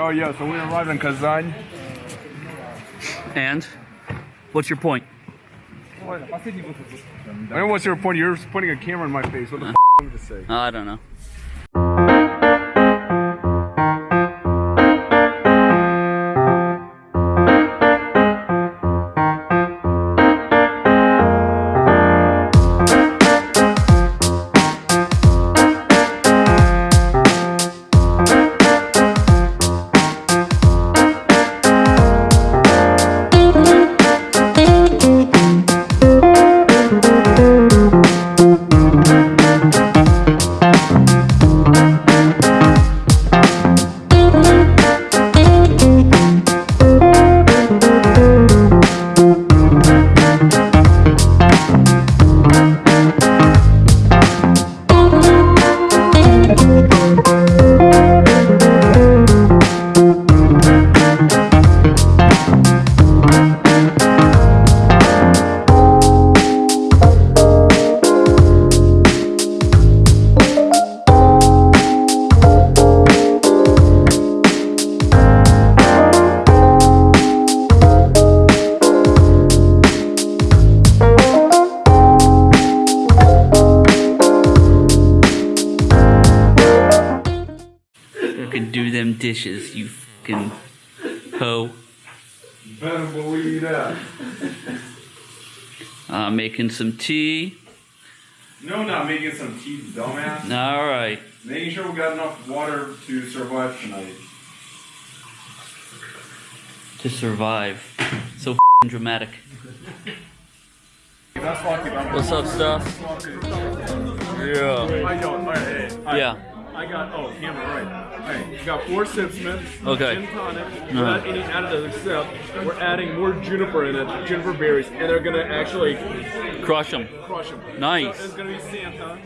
Oh yeah, so we arrived in Kazan. And what's your point? I mean, what's your point? You're putting a camera in my face. What the uh, f to say? I don't know. Better believe that. Uh, making some tea. No, not making some tea, dumbass. All right. Making sure we got enough water to survive tonight. To survive. So fing dramatic. What's up, stuff? Yeah. I don't. Hey, I- Yeah. I got. Oh, camera right. Alright, you got four Sipsmiths. Okay. Gin tonic. Uh-huh. Without any additives except we're adding more juniper in it, juniper berries, and they're gonna actually Crush them. crush them. Nice. So it's gonna be Santa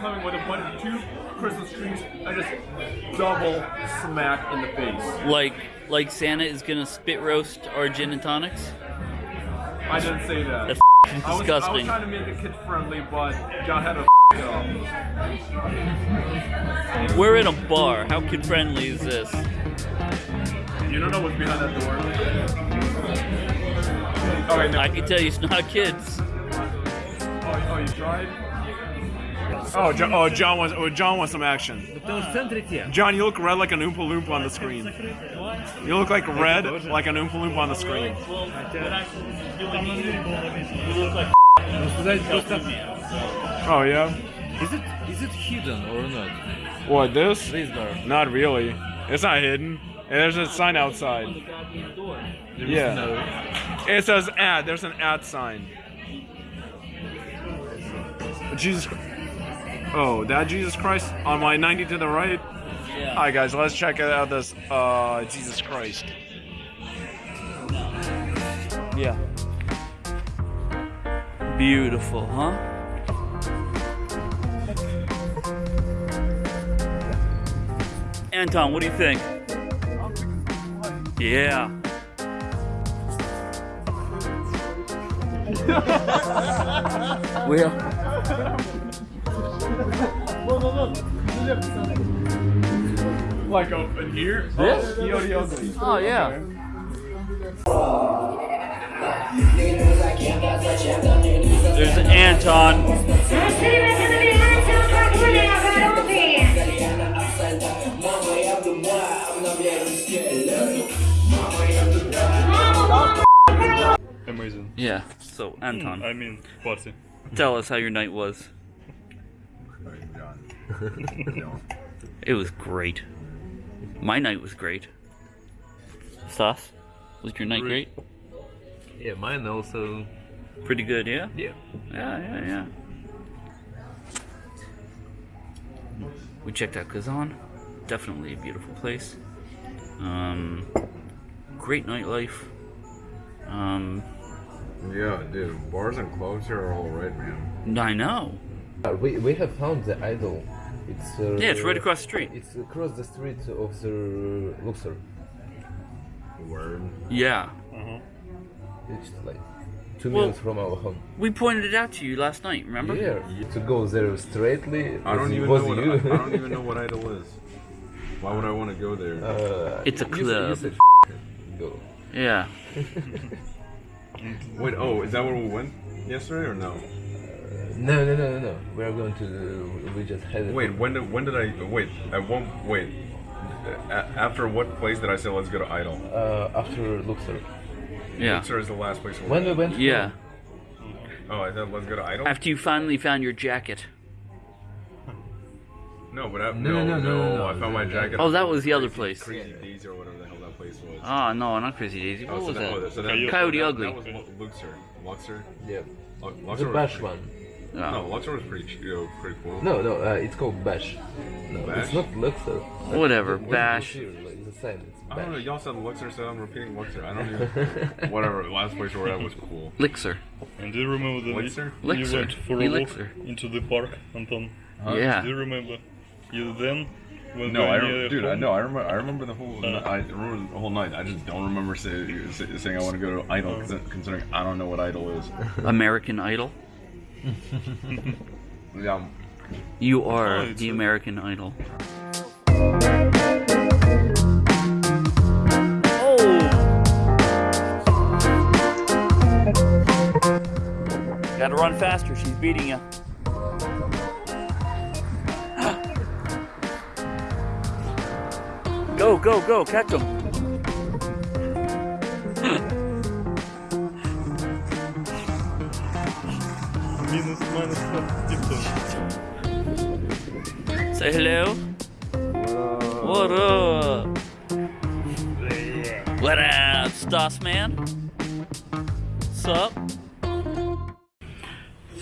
coming with a bunch of two Christmas trees. I just double smack in the face. Like, like Santa is gonna spit roast our gin and tonics. I didn't say that. That's I was, I was disgusting. trying to make it kid friendly, but John had up. We're in a bar. How kid friendly is this? You don't know what's behind that door. All right, now. I can tell you, it's not kids. Oh, oh, you tried? Oh, John, oh, John wants. Oh, John wants some action. John, you look red like an Oompa Loompa on the screen. You look like red like an Oompa Loompa on the screen. Oh yeah. Is it is it hidden or not? What this? This. Not really. It's not hidden. And There's a sign outside. Yeah. no- It says ad. There's an ad sign. Jesus. Oh, that Jesus Christ on my 90 to the right. Yeah. Hi guys, let's check out this uh Jesus Christ. Yeah. Beautiful, huh? Anton, what do you think? Yeah. well, Like up in here? This? Oh, oh yeah. There's Anton. Amazing. Yeah. So Anton, I mean, party. tell us how your night was. It was great. My night was great. Stas, was your night great? Yeah, mine also. Pretty good, yeah. Yeah. Yeah, yeah, yeah. We checked out Kazan. Definitely a beautiful place. Um, great nightlife. Um, Yeah, dude, bars and clubs here are alright, man. I know. Uh, We, we have found the idol. It's uh, Yeah, it's right across the street. It's across the street of the Luxor. Word. Yeah. It's like two Well- minutes from our home. We pointed it out to you last night, remember? Yeah, to go there straightly. I don't even was know what you. I, I don't even know what idol is. Why would I want to go there? Uh, It's a you said- club. You said go. Yeah. Wait, oh, is that where we went yesterday or no? No, no, no, no, no. We are going to. The, we just had. Wait, when did when did I wait? At one wait. A- after what place did I say let's go to Idol? Uh, after Luxor. Yeah. Luxor is the last place we When we went. went. Yeah. Oh, I said let's go to Idol. After you finally found your jacket. No, but I, No, no, no, no, no, no, I found my jacket. Oh, that was the other place. Crazy Daisy or whatever the hell that place was. Oh no, not Crazy Daisy. What Oh, so was that, oh, that? so that, Coyote. Coyote that, Ugly. That was Lu- Luxor. Luxor. Yeah. Lu- The was Bash one. No, Oh, Luxor was pretty, you know, pretty cool. No, no. Uh, it's called Bash. No, Bash? it's not Luxor. Whatever, What's Bash. Luxor? Like, It's the same. It's I don't know. Y'all said Luxor, so I'm repeating Luxor. I don't even. whatever. The last place we were at was cool. Lixer. And do you remember the Elixir? you Elixir. went for a walk into the park, Anton? Do Yeah. Do you remember? You then when No, I going rem- near dude. I know. I remember. I remember the whole. Uh. I remember the whole night. I just don't remember say, say, saying I want to go to Idol, Uh. considering I don't know what Idol is. American Idol. Yeah. You Oh, are it's the a- American Idol. Gotta run faster, she's beating you. Go, go, go, catch him. Minus, minus. Say hello. What up? What up, Stas man? What's up?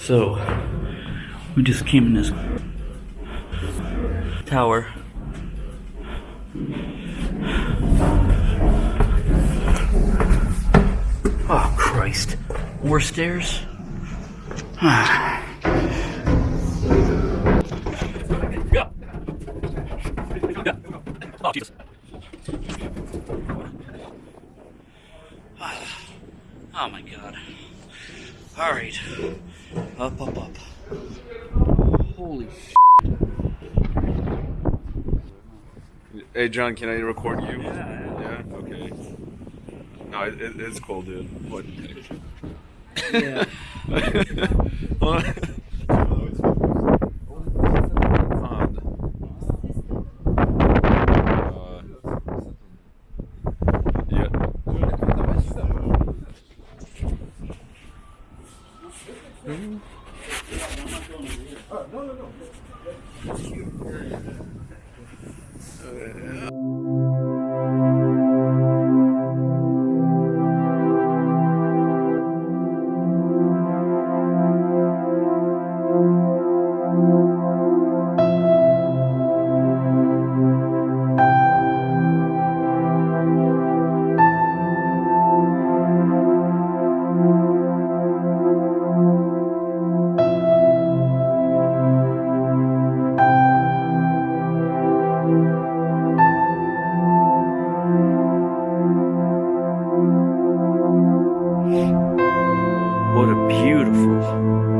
So, we just came in this tower. Oh, Christ. More stairs? Oh, Jesus. Oh my god. Alright. Up, up, up. Holy sh. Hey, John, can I record you? Yeah. Yeah. Okay. No, it, it, it's cool, dude. What? Yeah. Okay. beautiful.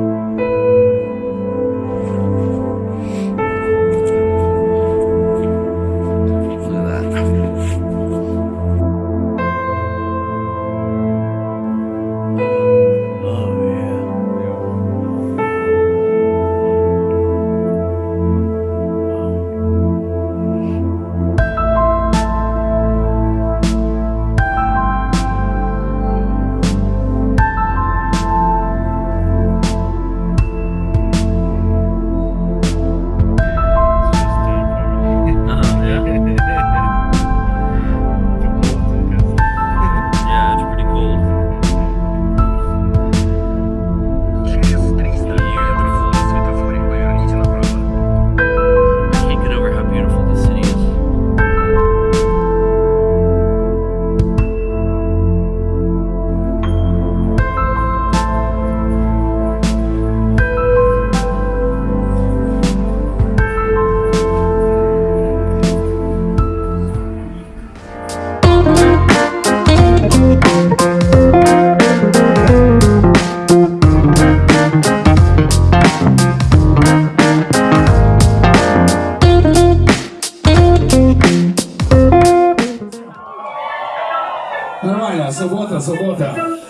そこだ